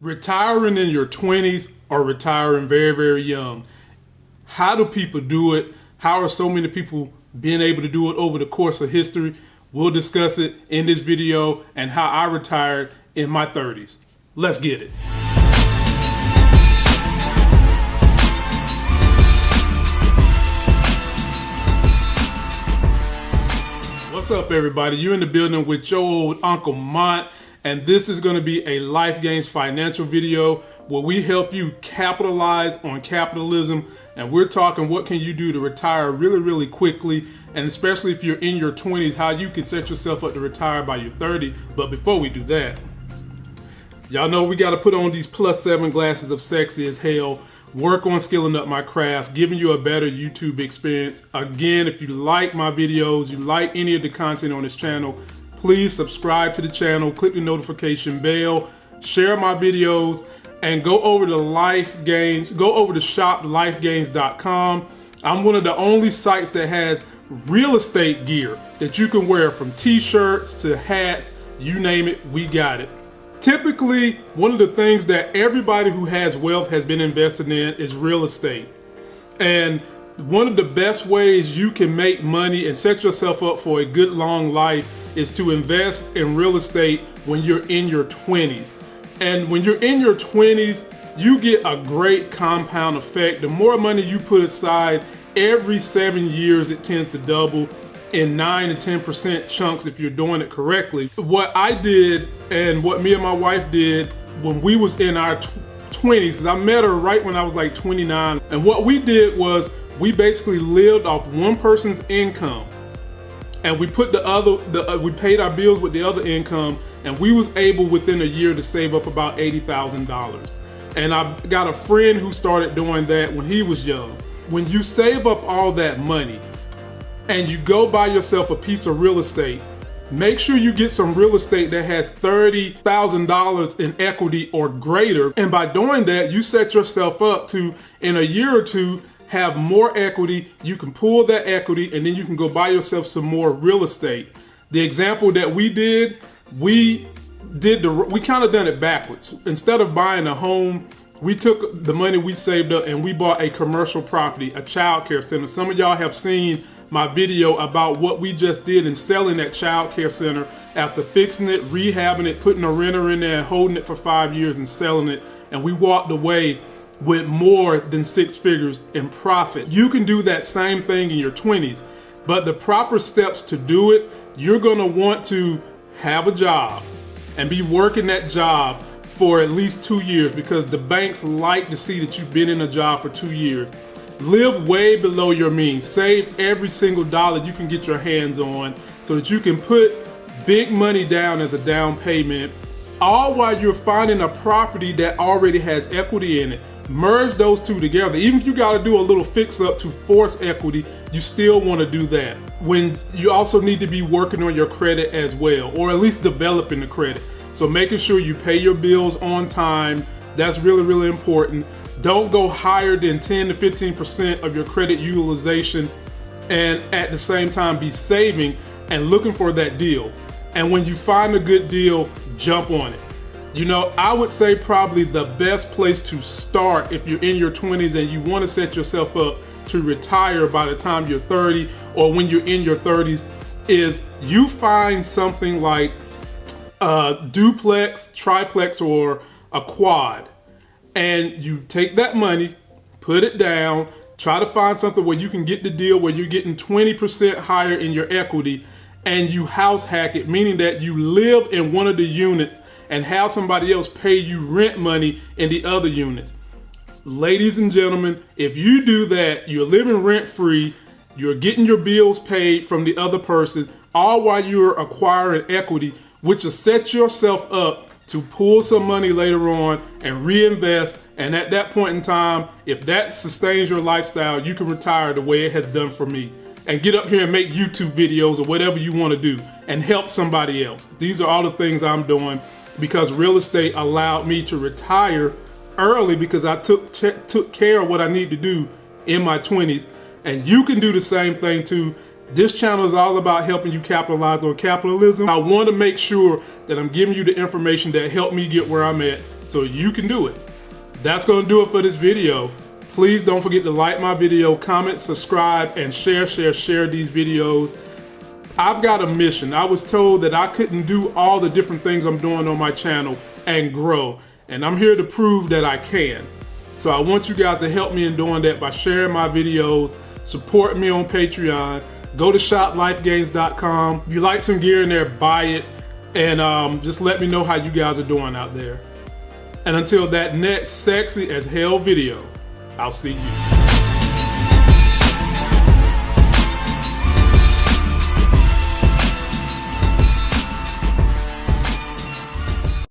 retiring in your 20s or retiring very, very young. How do people do it? How are so many people being able to do it over the course of history? We'll discuss it in this video and how I retired in my 30s. Let's get it. What's up, everybody? You're in the building with your old Uncle Mont and this is going to be a Life Gains financial video where we help you capitalize on capitalism. And we're talking what can you do to retire really really quickly. And especially if you're in your 20s how you can set yourself up to retire by your 30 but before we do that y'all know we got to put on these plus seven glasses of sexy as hell. Work on skilling up my craft giving you a better youtube experience. Again if you like my videos you like any of the content on this channel please subscribe to the channel, click the notification bell, share my videos, and go over to Life Gains, go over to shoplifegains.com. I'm one of the only sites that has real estate gear that you can wear from t-shirts to hats, you name it, we got it. Typically, one of the things that everybody who has wealth has been invested in is real estate. And one of the best ways you can make money and set yourself up for a good long life is to invest in real estate when you're in your 20s. And when you're in your 20s, you get a great compound effect. The more money you put aside, every seven years it tends to double in 9 to 10% chunks if you're doing it correctly. What I did and what me and my wife did when we was in our 20s, because I met her right when I was like 29, and what we did was we basically lived off one person's income and we put the other the, uh, we paid our bills with the other income and we was able within a year to save up about $80,000 and I got a friend who started doing that when he was young. When you save up all that money and you go buy yourself a piece of real estate make sure you get some real estate that has $30,000 in equity or greater. And by doing that you set yourself up to in a year or two have more equity, you can pull that equity and then you can go buy yourself some more real estate. The example that we did, we did the we kind of done it backwards. Instead of buying a home, we took the money we saved up and we bought a commercial property, a child care center. Some of y'all have seen my video about what we just did in selling that child care center after fixing it, rehabbing it, putting a renter in there, holding it for five years and selling it. And we walked away with more than six figures in profit. You can do that same thing in your 20s, but the proper steps to do it, you're gonna want to have a job and be working that job for at least two years because the banks like to see that you've been in a job for two years. Live way below your means. Save every single dollar you can get your hands on so that you can put big money down as a down payment all while you're finding a property that already has equity in it merge those two together. Even if you got to do a little fix up to force equity, you still want to do that. When you also need to be working on your credit as well, or at least developing the credit. So making sure you pay your bills on time, that's really, really important. Don't go higher than 10 to 15% of your credit utilization and at the same time be saving and looking for that deal. And when you find a good deal, jump on it. You know, I would say probably the best place to start if you're in your 20s and you want to set yourself up to retire by the time you're 30 or when you're in your 30s is you find something like a duplex, triplex, or a quad. And you take that money, put it down, try to find something where you can get the deal where you're getting 20% higher in your equity and you house hack it, meaning that you live in one of the units and have somebody else pay you rent money in the other units. Ladies and gentlemen, if you do that, you're living rent free, you're getting your bills paid from the other person, all while you're acquiring equity, which will set yourself up to pull some money later on and reinvest. And at that point in time, if that sustains your lifestyle, you can retire the way it has done for me and get up here and make YouTube videos or whatever you want to do and help somebody else. These are all the things I'm doing because real estate allowed me to retire early because I took took care of what I need to do in my 20s. And you can do the same thing too. This channel is all about helping you capitalize on capitalism. I want to make sure that I'm giving you the information that helped me get where I'm at so you can do it. That's going to do it for this video. Please don't forget to like my video, comment, subscribe, and share, share, share these videos. I've got a mission. I was told that I couldn't do all the different things I'm doing on my channel and grow. And I'm here to prove that I can. So I want you guys to help me in doing that by sharing my videos, support me on Patreon, go to shoplifegains.com. If you like some gear in there, buy it, and um, just let me know how you guys are doing out there. And until that next sexy as hell video, I'll see you.